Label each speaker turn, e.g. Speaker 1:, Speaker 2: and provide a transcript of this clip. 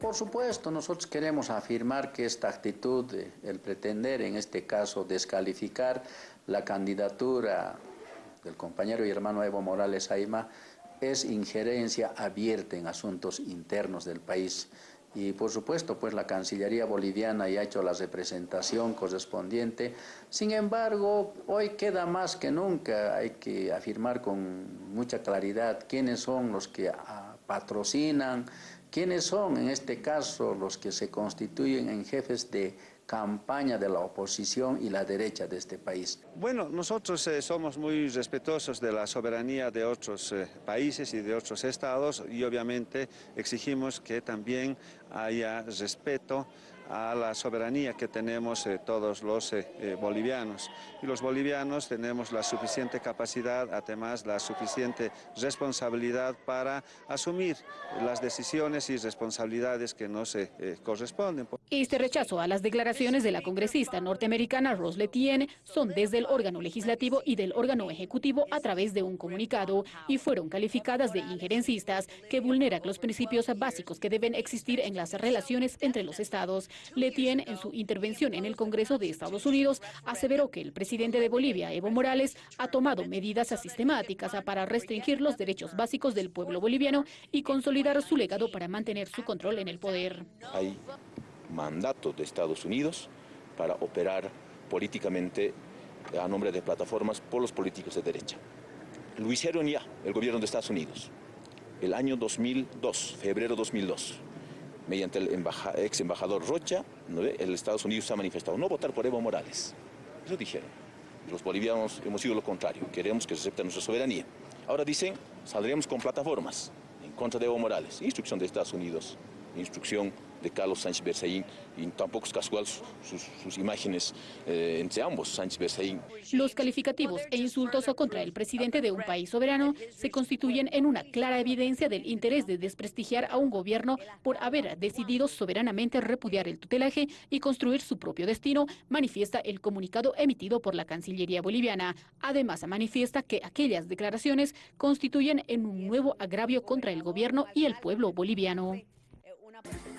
Speaker 1: Por supuesto, nosotros queremos afirmar que esta actitud, el pretender en este caso descalificar la candidatura del compañero y hermano Evo Morales Aima, es injerencia abierta en asuntos internos del país. Y por supuesto, pues la Cancillería boliviana ya ha hecho la representación correspondiente. Sin embargo, hoy queda más que nunca, hay que afirmar con mucha claridad quiénes son los que ah, patrocinan, quiénes son en este caso los que se constituyen en jefes de campaña de la oposición y la derecha de este país.
Speaker 2: Bueno, nosotros eh, somos muy respetuosos de la soberanía de otros eh, países y de otros estados y obviamente exigimos que también haya respeto a la soberanía que tenemos eh, todos los eh, eh, bolivianos. Y los bolivianos tenemos la suficiente capacidad, además la suficiente responsabilidad para asumir las decisiones y responsabilidades que nos corresponden.
Speaker 3: Este rechazo a las declaraciones de la congresista norteamericana Rose Letienne son desde el órgano legislativo y del órgano ejecutivo a través de un comunicado y fueron calificadas de injerencistas que vulneran los principios básicos que deben existir en las relaciones entre los estados. Letien, en su intervención en el Congreso de Estados Unidos, aseveró que el presidente de Bolivia, Evo Morales, ha tomado medidas sistemáticas para restringir los derechos básicos del pueblo boliviano y consolidar su legado para mantener su control en el poder.
Speaker 4: Mandato de Estados Unidos para operar políticamente a nombre de plataformas por los políticos de derecha. Lo hicieron ya el gobierno de Estados Unidos, el año 2002, febrero 2002 mediante el ex embajador Rocha, el Estados Unidos ha manifestado no votar por Evo Morales. Eso dijeron. Los bolivianos hemos sido lo contrario, queremos que se acepte nuestra soberanía. Ahora dicen, saldremos con plataformas en contra de Evo Morales. Instrucción de Estados Unidos, instrucción de Carlos Sánchez Berzaín y tampoco es casual sus, imágenes eh, entre ambos, Sánchez Berzaín.
Speaker 3: Los calificativos e insultos contra el presidente de un país soberano se constituyen en una clara evidencia del interés de desprestigiar a un gobierno por haber decidido soberanamente repudiar el tutelaje y construir su propio destino, manifiesta el comunicado emitido por la Cancillería boliviana. Además, manifiesta que aquellas declaraciones constituyen en un nuevo agravio contra el gobierno y el pueblo boliviano. up.